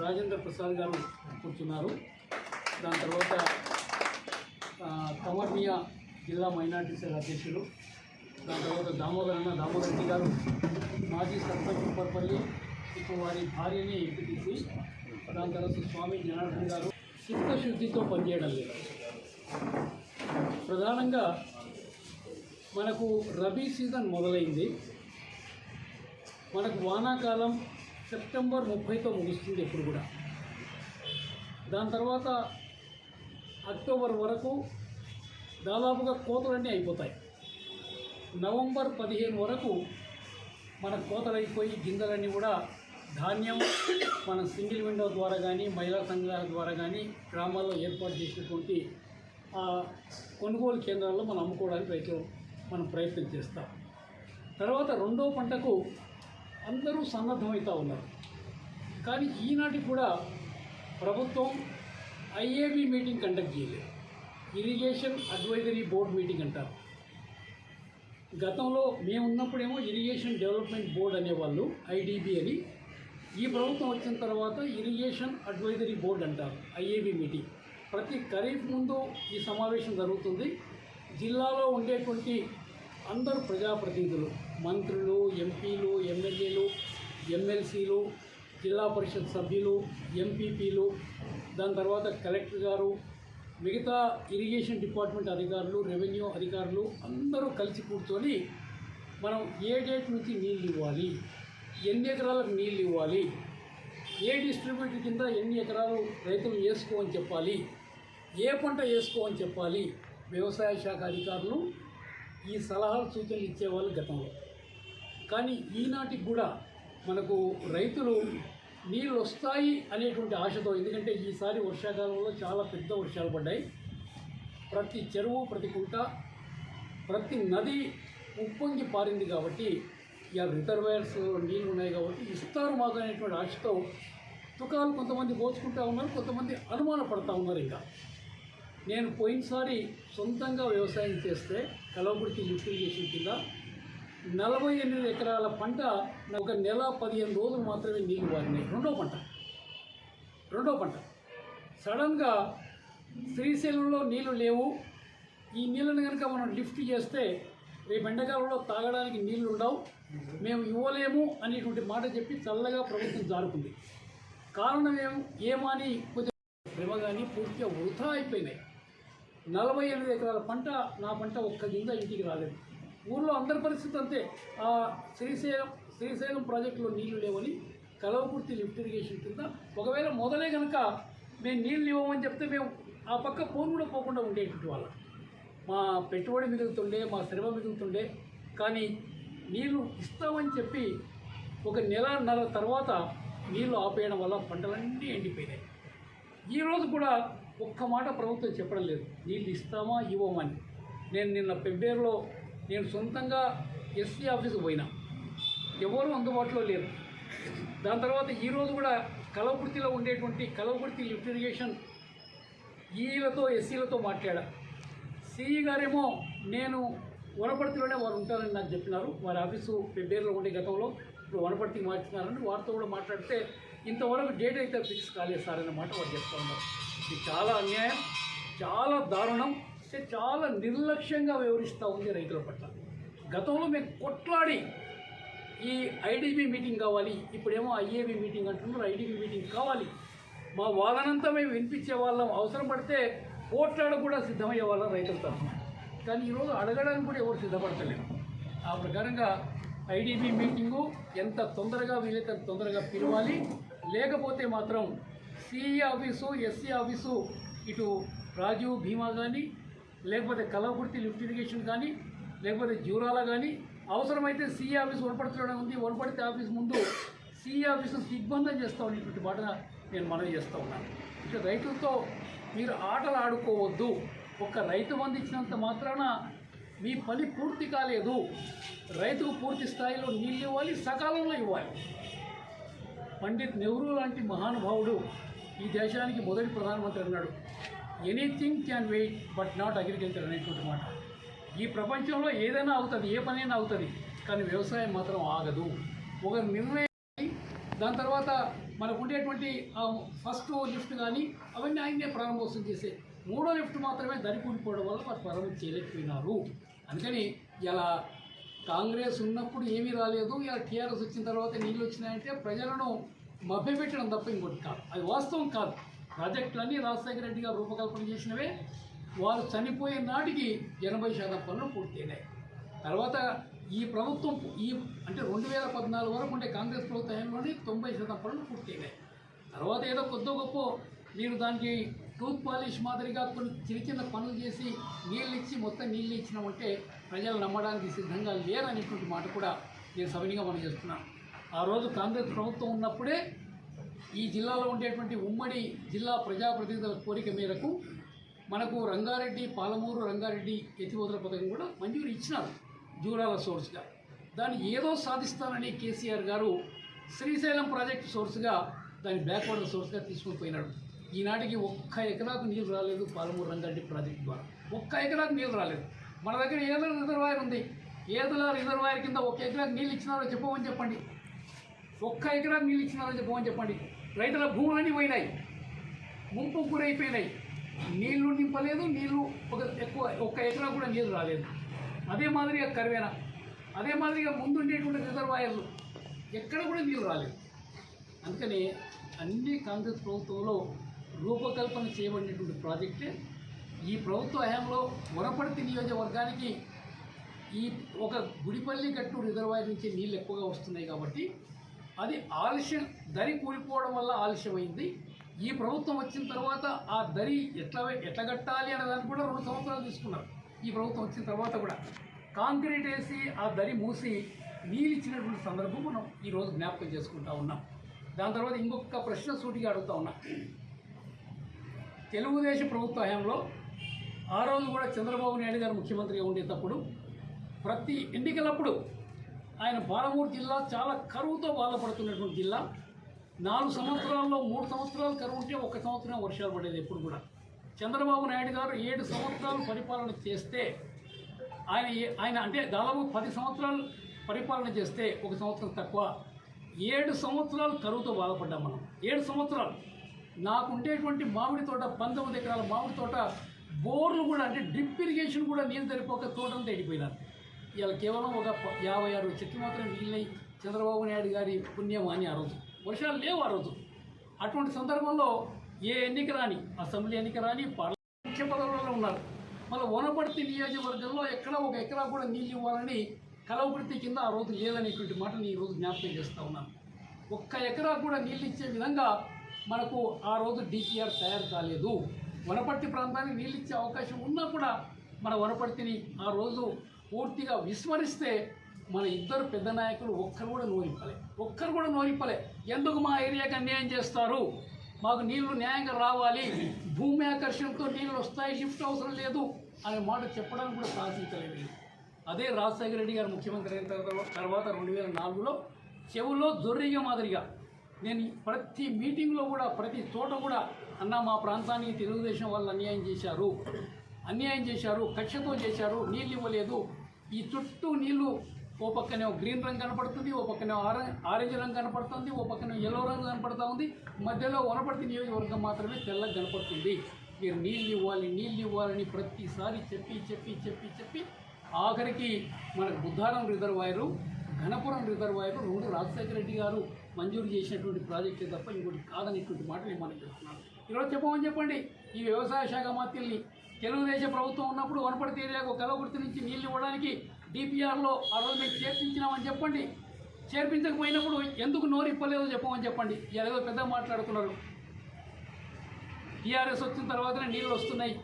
రాజేంద్ర ప్రసాద్ గారు కూర్చున్నారు. దాని తర్వాత ఆ, జిల్లా మైనార్టీ సెల్ అధ్యక్షులు. దాని తర్వాత దామోదర్ అన్న దామోదర్ రెడ్డి గారు మాజీ సర్పంచ్ కుప్పర్పల్లి ఇప్పుడు వారి భార్యని ఎంపిటీసి దాని తర్వాత స్వామి జనార్దన్ గారు చిత్తశుద్ధితో పనిచేయడం లేదు. ప్రధానంగా మనకు రబీ సీజన్ మొదలైంది. మనకు వానాకాలం సెప్టెంబర్ ముప్పైతో ముగుస్తుంది ఎప్పుడు కూడా. దాని తర్వాత అక్టోబర్ వరకు దాదాపుగా కోతలన్నీ అయిపోతాయి. నవంబర్ పదిహేను వరకు మన కోతలు అయిపోయి గింజలన్నీ కూడా ధాన్యం మన సింగిల్ విండో ద్వారా కానీ మహిళా సంఘాల ద్వారా కానీ గ్రామాల్లో ఏర్పాటు చేసినటువంటి ఆ కొనుగోలు కేంద్రాల్లో మనం అమ్ముకోవడానికి రైతులు మనం ప్రయత్నం చేస్తాం. తర్వాత రెండో పంటకు అందరూ సన్నద్ధమవుతూ ఉన్నారు. కానీ ఈనాటికి కూడా ప్రభుత్వం ఐఏబి మీటింగ్ కండక్ట్ చేయలేదు. ఇరిగేషన్ అడ్వైజరీ బోర్డ్ మీటింగ్ అంటారు. గతంలో మేము ఉన్నప్పుడేమో ఇరిగేషన్ డెవలప్మెంట్ బోర్డ్ అనేవాళ్ళు ఐడిబి అని. ఈ ప్రభుత్వం వచ్చిన తర్వాత ఇరిగేషన్ అడ్వైజరీ బోర్డ్ అంటారు ఐఏబి మీటింగ్. ప్రతి ఖరీఫ్ ముందు ఈ సమావేశం జరుగుతుంది. జిల్లాలో ఉండేటువంటి అందరు ప్రజాప్రతినిధులు మంత్రులు ఎంపీలు ఎమ్మెల్యేలు ఎమ్మెల్సీలు జిల్లా పరిషత్ సభ్యులు ఎంపీపీలు దాని తర్వాత కలెక్టర్ గారు మిగతా ఇరిగేషన్ డిపార్ట్మెంట్ అధికారులు రెవెన్యూ అధికారులు అందరూ కలిసి కూర్చొని మనం ఏ డేట్ నుంచి నీళ్ళు ఇవ్వాలి ఎన్ని ఎకరాలకు నీళ్ళు ఇవ్వాలి ఏ డిస్ట్రిబ్యూటర్ కింద ఎన్ని ఎకరాలు రైతులు వేసుకోమని చెప్పాలి ఏ పంట వేసుకోమని చెప్పాలి వ్యవసాయ శాఖ అధికారులు ఈ సలహాలు సూచనలు ఇచ్చేవాళ్ళు గతంలో. కానీ ఈనాటికి కూడా మనకు రైతులు నీళ్ళు వస్తాయి అనేటువంటి ఆశతో ఎందుకంటే ఈసారి వర్షాకాలంలో చాలా పెద్ద వర్షాలు పడ్డాయి. ప్రతి చెరువు ప్రతి కుంట ప్రతి నది ఉప్పొంగి పారింది కాబట్టి ఇక రిజర్వాయర్స్ నీళ్ళు ఉన్నాయి కాబట్టి ఇస్తారు మాకు అనేటువంటి ఆశతో తుకాలు కొంతమంది పోసుకుంటా ఉన్నారు కొంతమంది అనుమాన పడతా ఉన్నారు ఇంకా. నేను పోయినసారి సొంతంగా వ్యవసాయం చేస్తే కలవకుడికి లిఫ్ట్ చేసిన కింద నలభై ఎనిమిది ఎకరాల పంట నాకు ఒక నెల పదిహేను రోజులు మాత్రమే నీళ్ళు వారినాయి. రెండో పంట. రెండో పంట. సడన్గా శ్రీశైలంలో నీళ్ళు లేవు. ఈ నీళ్ళని కనుక మనం లిఫ్ట్ చేస్తే రేపు ఎండాకాలంలో తాగడానికి నీళ్ళు ఉండవు. మేము ఇవ్వలేము అనేటువంటి మాట చెప్పి చల్లగా ప్రభుత్వం జారుకుంది. కారణం ఏం? ఏమని కొంచెం శ్రమ కానీ పూర్తిగా వృధా అయిపోయినాయి. నలభై ఎనిమిది ఎకరాల పంట నా పంట ఒక్క గింజ ఇంటికి రాలేదు. ఊళ్ళో అందరి పరిస్థితి అంతే. ఆ శ్రీశైలం శ్రీశైలం ప్రాజెక్టులో నీళ్ళు లేవని కలవకుర్తి లిఫ్ట్ ఇరిగేషన్ కింద ఒకవేళ మొదలే కనుక మేము నీళ్ళు ఇవ్వమని చెప్తే మేము ఆ పక్క ఫోన్ కూడా పోకుండా ఉండేటువంటి వాళ్ళం. మా పెట్టుబడి మిగులుతుండే మా శ్రమ మిగులుతుండే కానీ నీళ్ళు ఇస్తామని చెప్పి ఒక నెలన్నర తర్వాత నీళ్ళు ఆపేయడం వల్ల పంటలన్నీ ఎండిపోయినాయి. ఈరోజు కూడా ఒక్క మాట ప్రభుత్వం చెప్పడం లేదు. నీళ్ళు ఇస్తామా ఇవ్వమని నేను నిన్న పెబ్బేరులో నేను సొంతంగా ఎస్సీ ఆఫీస్కి పోయినా. ఎవరు అందుబాటులో లేరు. దాని తర్వాత ఈరోజు కూడా కలవకుర్తిలో ఉండేటువంటి కలవకుర్తి లిఫ్ట్ ఇరిగేషన్ ఈలతో ఎస్సీలతో మాట్లాడా. సిఈ గారేమో నేను వనపర్తిలోనే వారు ఉంటారని నాకు చెప్పినారు. వారి ఆఫీసు పెబ్బేరులో ఉండే గతంలో ఇప్పుడు వనపర్తికి మార్చుతున్నారని వారితో కూడా మాట్లాడితే ఇంతవరకు డేట్ అయితే ఫిక్స్ కాలేదు సార్ అన్నమాట వారు చెప్తా ఉన్నారు. ఇది చాలా అన్యాయం చాలా దారుణం చాలా నిర్లక్ష్యంగా వ్యవహరిస్తూ ఉంది రైతుల పట్ల. గతంలో మేము కొట్లాడి ఈ ఐడిబి మీటింగ్ కావాలి ఇప్పుడేమో ఐఏబి మీటింగ్ అంటున్నారు ఐడిబి మీటింగ్ కావాలి. మా వాదనంతా మేము వినిపించే వాళ్ళం అవసరం పడితే కోట్లాడ కూడా సిద్ధమయ్యే వాళ్ళం రైతుల తరఫున. కానీ ఈరోజు అడగడానికి కూడా ఎవరు సిద్ధపడతలేరు. ఆ ప్రకారంగా ఐడిబి మీటింగు ఎంత తొందరగా వీలైతే తొందరగా పిలవాలి లేకపోతే మాత్రం సిఈ ఆఫీసు ఎస్సీ ఆఫీసు ఇటు రాజీవ్ భీమా కానీ లేకపోతే కలవకుర్తి లిఫ్ట్ ఇరిగేషన్ కానీ లేకపోతే జూరాల కానీ అవసరమైతే సిఈ ఆఫీస్ వనపడుతున్న ఉంది. వనపడితే ఆఫీస్ ముందు సిఈ ఆఫీసు దిగ్బంధం చేస్తా ఉన్నటువంటి మాట నేను మనవి చేస్తూ ఉన్నాను ఇక రైతులతో మీరు ఆటలు ఆడుకోవద్దు. ఒక్క రైతు బంధు మాత్రాన మీ పని పూర్తి కాలేదు. రైతుకు పూర్తి స్థాయిలో నీళ్ళు ఇవ్వాలి సకాలంలో ఇవ్వాలి. పండిత్ నెహ్రూ లాంటి మహానుభావుడు ఈ దేశానికి మొదటి ప్రధానమంత్రి అన్నాడు. Anything can wait but not agriculture అనేటువంటి మాట. ఈ ప్రపంచంలో ఏదైనా అవుతుంది ఏ పనైనా అవుతుంది కానీ వ్యవసాయం మాత్రం ఆగదు. ఒక నిర్ణయం దాని తర్వాత మనకు ఉండేటువంటి ఫస్ట్ లిఫ్ట్ కానీ అవన్నీ ఆయనే ప్రారంభోత్సవం చేసే మూడో లిఫ్ట్ మాత్రమే దరికూడిపోవడం వల్ల వారు ప్రారంభం చేయలేకపోయినారు. అందుకని ఇలా కాంగ్రెస్ ఉన్నప్పుడు ఏమీ రాలేదు. ఇలా టీఆర్ఎస్ వచ్చిన తర్వాత నీళ్ళు వచ్చినాయంటే ప్రజలను మభ్యపెట్టడం తప్ప ఇంకోటి కాదు. అది వాస్తవం కాదు. ప్రాజెక్టులన్నీ రాజశేఖర రెడ్డి గారు రూపకల్పన చేసినవే. వారు చనిపోయే నాటికి ఎనభై శాతం పనులు పూర్తయినాయి. తర్వాత ఈ ప్రభుత్వం ఈ అంటే రెండు వేల పద్నాలుగు వరకు ఉండే కాంగ్రెస్ ప్రభుత్వ హయాంలోనే తొంభై శాతం పనులు పూర్తయినాయి. తర్వాత ఏదో కొద్ద గొప్ప మీరు దానికి టూత్ పాలిష్ మాదిరిగా కొన్ని చిన్న చిన్న పనులు చేసి నీళ్ళు ఇచ్చి మొత్తం నీళ్ళు ఇచ్చినామంటే ప్రజలు నమ్మడానికి సిద్ధంగా లేరనేటువంటి మాట కూడా నేను సవినిగా మనం చేస్తున్నాను ఆ రోజు కాంగ్రెస్ ప్రభుత్వం ఉన్నప్పుడే ఈ జిల్లాలో ఉండేటువంటి ఉమ్మడి జిల్లా ప్రజాప్రతినిధుల కోరిక మేరకు మనకు రంగారెడ్డి పాలమూరు రంగారెడ్డి ఎత్తిపోతల పథకం కూడా మంజూరు ఇచ్చినారు జూరాల సోర్స్గా. దాన్ని ఏదో సాధిస్తానని కేసీఆర్ గారు శ్రీశైలం ప్రాజెక్ట్ సోర్స్గా దాన్ని బ్యాక్వర్డ్ సోర్స్గా తీసుకుని పోయినాడు. ఈనాటికి ఒక్క ఎకరాకు నీళ్ళు రాలేదు పాలమూరు రంగారెడ్డి ప్రాజెక్టు ద్వారా. ఒక్క ఎకరాకు నీళ్ళు రాలేదు. మన దగ్గర ఏదో రిజర్వాయర్ ఉంది. ఏదో రిజర్వాయర్ కింద ఒక ఎకరాకు నీళ్ళు ఇచ్చినారో చెప్పమని చెప్పండి. ఒక్క ఎకరాకు నీళ్ళు ఇచ్చినారో చెప్పమని చెప్పండి. రైతుల భూములన్నీ పోయినాయి. ముంపు గురైపోయినాయి. నీళ్ళు నింపలేదు నీళ్ళు ఒక ఎక్కువ ఒక్క ఎకరా కూడా నీళ్ళు రాలేదు. అదే మాదిరిగా కరివేన. అదే మాదిరిగా ముందుండేటువంటి రిజర్వాయర్లు. ఎక్కడ కూడా నీళ్ళు రాలేదు. అందుకని అన్ని కాంగ్రెస్ ప్రభుత్వంలో రూపకల్పన చేయబడినటువంటి ప్రాజెక్టే. ఈ ప్రభుత్వ హయాంలో వనపర్తి నియోజకవర్గానికి ఈ ఒక గుడిపల్లి గట్టు రిజర్వాయర్ నుంచి నీళ్ళు ఎక్కువగా వస్తున్నాయి కాబట్టి అది ఆలస్యం దరి కూలిపోవడం వల్ల ఆలస్యమైంది. ఈ ప్రభుత్వం వచ్చిన తర్వాత ఆ దరి ఎట్లా ఎట్లా కట్టాలి అనే దానికి కూడా రెండు సంవత్సరాలు తీసుకున్నారు. ఈ ప్రభుత్వం వచ్చిన తర్వాత కూడా. కాంక్రీట్ వేసి ఆ దరి మూసి నీళ్ళిచ్చినటువంటి సందర్భం మనం ఈరోజు జ్ఞాపకం చేసుకుంటా ఉన్నాం. దాని తర్వాత ఇంకొక ప్రశ్న సూటిగా అడుగుతా ఉన్నా. తెలుగుదేశం ప్రభుత్వ హయాంలో ఆ రోజు కూడా చంద్రబాబు నాయుడు గారు ముఖ్యమంత్రిగా ఉండేటప్పుడు ప్రతి ఎన్నికలప్పుడు ఆయన బాలమూరు జిల్లా చాలా కరువుతో బాధపడుతున్నటువంటి జిల్లా. నాలుగు సంవత్సరాల్లో మూడు సంవత్సరాలు కరువు ఉంటే ఒక సంవత్సరం వర్షాలు పడేది ఎప్పుడు కూడా. చంద్రబాబు నాయుడు గారు ఏడు సంవత్సరాలు పరిపాలన చేస్తే ఆయన ఆయన అంటే దాదాపు పది సంవత్సరాలు పరిపాలన చేస్తే ఒక సంవత్సరం తక్కువ. ఏడు సంవత్సరాలు కరువుతో బాధపడ్డాం మనం. ఏడు సంవత్సరాలు. నాకు ఉండేటువంటి మామిడి తోట పంతొమ్మిది ఎకరాల మామిడి తోట బోర్లు కూడా అంటే డ్రిప్ ఇరిగేషన్ కూడా నీళ్ళు సరిపోక తోటంతా ఎండిపోయినారు. ఇలా కేవలం ఒక యాభై ఆరు చెట్లు మాత్రం నీళ్ళై చంద్రబాబు నాయుడు గారి పుణ్యం అని ఆ రోజు. వర్షాలు లేవు ఆ రోజు. అటువంటి సందర్భంలో ఏ ఎన్నిక రాని అసెంబ్లీ ఎన్నిక రాని పార్లమెంట్ ముఖ్య పదవులలో ఉన్నారు. మళ్ళీ వనపర్తి నియోజకవర్గంలో ఎక్కడ ఒక ఎకరా కూడా నీళ్ళు ఇవ్వాలని కలవపర్తి కింద ఆ రోజు లేదనేటువంటి మాటని ఈ రోజు జ్ఞాపకం చేస్తూ ఉన్నాను. ఒక్క ఎకరా కూడా నీళ్ళు ఇచ్చే విధంగా మనకు ఆ రోజు డిపిఆర్ తయారు కాలేదు. వనపర్తి ప్రాంతానికి నీళ్ళు ఇచ్చే అవకాశం ఉన్నా కూడా మన వనపర్తిని ఆ రోజు పూర్తిగా విస్మరిస్తే మన ఇద్దరు పెద్ద నాయకులు ఒక్కరు కూడా నోరిప్పలే. ఒక్కరు కూడా నోరిప్పలే. ఎందుకు మా ఏరియాకి అన్యాయం చేస్తారు? మాకు నీళ్ళు న్యాయంగా రావాలి. భూమి ఆకర్షణతో నీళ్ళు వస్తాయి షిఫ్ట్ అవసరం లేదు అనే మాట చెప్పడానికి కూడా సాధించలేదు అదే రాజశేఖర రెడ్డి గారు ముఖ్యమంత్రి అయిన తర్వాత తర్వాత రెండు వేల నాలుగులో చెవులో జొర్రిగా మాదిరిగా నేను ప్రతి మీటింగ్లో కూడా ప్రతి చోట కూడా అన్న మా ప్రాంతానికి తెలుగుదేశం వాళ్ళు అన్యాయం చేశారు. అన్యాయం చేశారు కక్షతో చేశారు నీళ్ళు ఇవ్వలేదు. ఈ చుట్టూ నీళ్ళు ఓ పక్కనే గ్రీన్ రంగు కనపడుతుంది ఓ పక్కనే ఆరెంజ్ ఆరెంజ్ రంగు కనపడుతుంది ఓ పక్కన ఎల్లో రంగు కనపడుతూ ఉంది. మధ్యలో వనపర్తి నియోజకవర్గం మాత్రమే తెల్లగా కనపడుతుంది. మీరు నీళ్ళు ఇవ్వాలి నీళ్ళు ఇవ్వాలని ప్రతిసారి చెప్పి చెప్పి చెప్పి చెప్పి ఆఖరికి మనకు బుద్ధారం రిజర్వాయరు ఘనపురం రిజర్వాయర్ రెండు రాజశేఖర రెడ్డి గారు మంజూరు చేసినటువంటి ప్రాజెక్టే తప్ప ఇంకోటి కాదనేటువంటి మాటలు మనం చెప్తున్నాను ఈరోజు చెప్పమని చెప్పండి ఈ వ్యవసాయ శాఖ మాత్రల్ని తెలుగుదేశం ప్రభుత్వం ఉన్నప్పుడు వనపర్తి ఏరియాకు కలవకుర్తి నుంచి నీళ్ళు ఇవ్వడానికి డిపిఆర్లో ఆ రోజు మేము చేర్పించినామని చెప్పండి. చేర్పించకపోయినప్పుడు ఎందుకు నోరు ఇప్పలేదో చెప్పమని చెప్పండి. ఏదో పెద్ద మాట్లాడుతున్నారు. టీఆర్ఎస్ వచ్చిన తర్వాతనే నీళ్ళు వస్తున్నాయి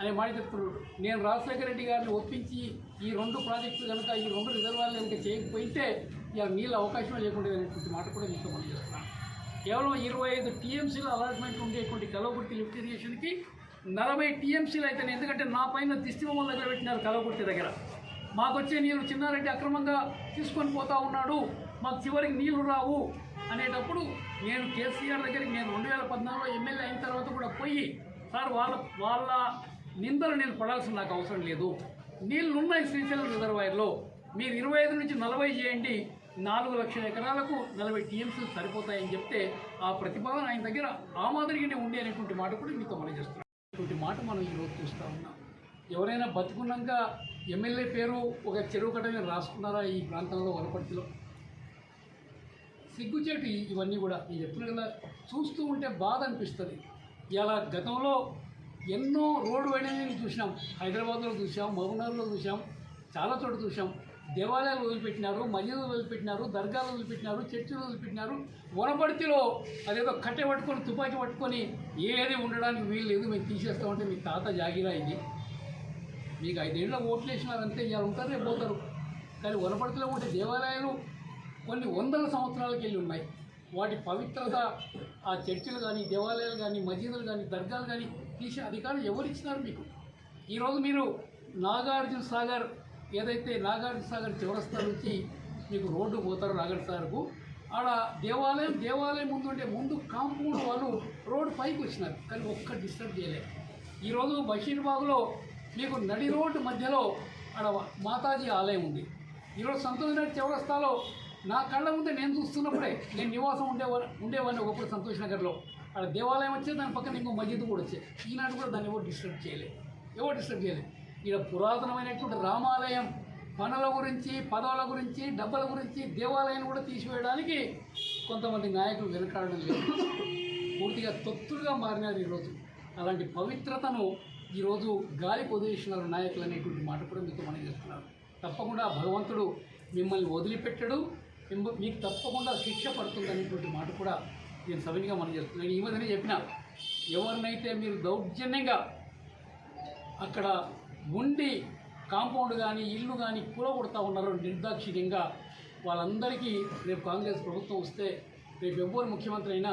అనే మాట చెప్తున్నాడు నేను రాజశేఖర రెడ్డి గారిని ఒప్పించి ఈ రెండు ప్రాజెక్టులు కనుక ఈ రెండు రిజర్వాయర్లు కనుక చేయకపోతే ఇలా నీళ్ళ అవకాశం లేకుండా అనేటువంటి మాట కూడా మీతో మనం చేస్తున్నాను కేవలం ఇరవై ఐదు టీఎంసీల అలాట్మెంట్ ఉండేటువంటి కలవగుర్తి లిఫ్ట్ ఇరిగేషన్కి నలభై టీఎంసీలు అయితే ఎందుకంటే నా పైన దిష్టి దగ్గర పెట్టినారు కలవకుర్తి దగ్గర. మాకు వచ్చే నీళ్ళు చిన్నారెడ్డి అక్రమంగా తీసుకొని పోతా ఉన్నాడు మాకు చివరికి నీళ్ళు రావు అనేటప్పుడు నేను కేసీఆర్ దగ్గరికి నేను రెండు వేల పద్నాలుగులో ఎమ్మెల్యే అయిన తర్వాత కూడా పోయి సార్ వాళ్ళ వాళ్ళ నిందలు నేను పడాల్సిన నాకు అవసరం లేదు. నీళ్ళు ఉన్నాయి శ్రీశైలం రిజర్వాయర్లో. మీరు ఇరవై ఐదు నుంచి నలభై చేయండి నాలుగు లక్షల ఎకరాలకు నలభై టీఎంసీలు సరిపోతాయని చెప్తే ఆ ప్రతిపాదన ఆయన దగ్గర ఆ మాదిరిగానే ఉండే అనేటువంటి మాట కూడా మీతో మనం చేస్తున్నాం. ఇటువంటి మాట మనం ఈరోజు చూస్తూ ఉన్నాం. ఎవరైనా బతుకున్నాక ఎమ్మెల్యే పేరు ఒక చెరువు కట్ట మీద రాసుకున్నారా ఈ ప్రాంతంలో వనపర్తిలో సిగ్గుచేటు ఇవన్నీ కూడా నేను చెప్తున్నా కదా. చూస్తూ ఉంటే బాధ అనిపిస్తుంది. ఇలా గతంలో ఎన్నో రోడ్డు వైండింగ్లు చూసినాం. హైదరాబాద్లో చూసాం మహబూబ్నగర్లో చూసాం చాలా చోట్ల చూసాం. దేవాలయాలు వదిలిపెట్టినారు మసీదులు వదిలిపెట్టినారు దర్గాలు వదిలిపెట్టినారు చర్చిలు వదిలిపెట్టినారు. వనపర్తిలో అదేదో కట్టె పట్టుకొని తుపాకీ పట్టుకొని ఏది ఉండడానికి వీలు లేదు మేము తీసేస్తామంటే మీ తాత జాగిరా ఇది. మీకు ఐదేళ్ళ ఓట్లు వేసినారంటే ఇలా ఉంటారు రేపు పోతారు. కానీ వనపర్తిలో ఉండే దేవాలయాలు కొన్ని వందల సంవత్సరాలకి వెళ్ళి ఉన్నాయి. వాటి పవిత్రత ఆ చర్చిలు కానీ దేవాలయాలు కానీ మసీదులు కానీ దర్గాలు కానీ తీసే అధికారులు ఎవరు ఇచ్చినారు మీకు? ఈరోజు మీరు నాగార్జున సాగర్ ఏదైతే నాగార్జున సాగర్ చివరస్తా నుంచి మీకు రోడ్డు పోతారు నాగార్జున సాగర్కు ఆడ దేవాలయం దేవాలయం ముందు అంటే ముందు కాంపౌండ్ వాళ్ళు రోడ్డు పైకి వచ్చినారు కానీ ఒక్క డిస్టర్బ్ చేయలేదు. ఈరోజు బషీర్బాగ్లో మీకు నడి రోడ్డు మధ్యలో ఆడ మాతాజీ ఆలయం ఉంది. ఈరోజు సంతోష్ నగర్ నా కళ్ళ ముందే నేను చూస్తున్నప్పుడే నేను నివాసం ఉండేవా ఉండేవాడిని ఒకప్పుడు సంతోష్ నగర్లో. ఆడ దేవాలయం వచ్చే దాని పక్కన ఇంకో మస్జిద్ కూడా వచ్చే ఈనాడు కూడా దాన్ని ఎవరు డిస్టర్బ్ చేయలేదు. ఎవరు డిస్టర్బ్ చేయలేదు. ఈడ పురాతనమైనటువంటి రామాలయం పనుల గురించి పదవుల గురించి డబ్బల గురించి దేవాలయాన్ని కూడా తీసివేయడానికి కొంతమంది నాయకులు వెనకాడడం లేదు. పూర్తిగా తొత్తులుగా మారినారు ఈరోజు అలాంటి పవిత్రతను ఈరోజు గాలి వదిలేసినారు నాయకులు అనేటువంటి మాట కూడా మీతో మనం చేస్తున్నారు తప్పకుండా భగవంతుడు మిమ్మల్ని వదిలిపెట్టడు. మిమ్మ- మీకు తప్పకుండా శిక్ష పడుతుంది అనేటువంటి మాట కూడా నేను సవినిగా మనం చేస్తున్నాను నేను ఈ మధ్యనే చెప్పిన ఎవరినైతే మీరు దౌర్జన్యంగా అక్కడ ఉండి కాంపౌండ్ కానీ ఇల్లు కానీ కూలగొడతా ఉన్నారు నిర్దాక్షిణ్యంగా. వాళ్ళందరికీ రేపు కాంగ్రెస్ ప్రభుత్వం వస్తే రేపు ఎవ్వరు ముఖ్యమంత్రి అయినా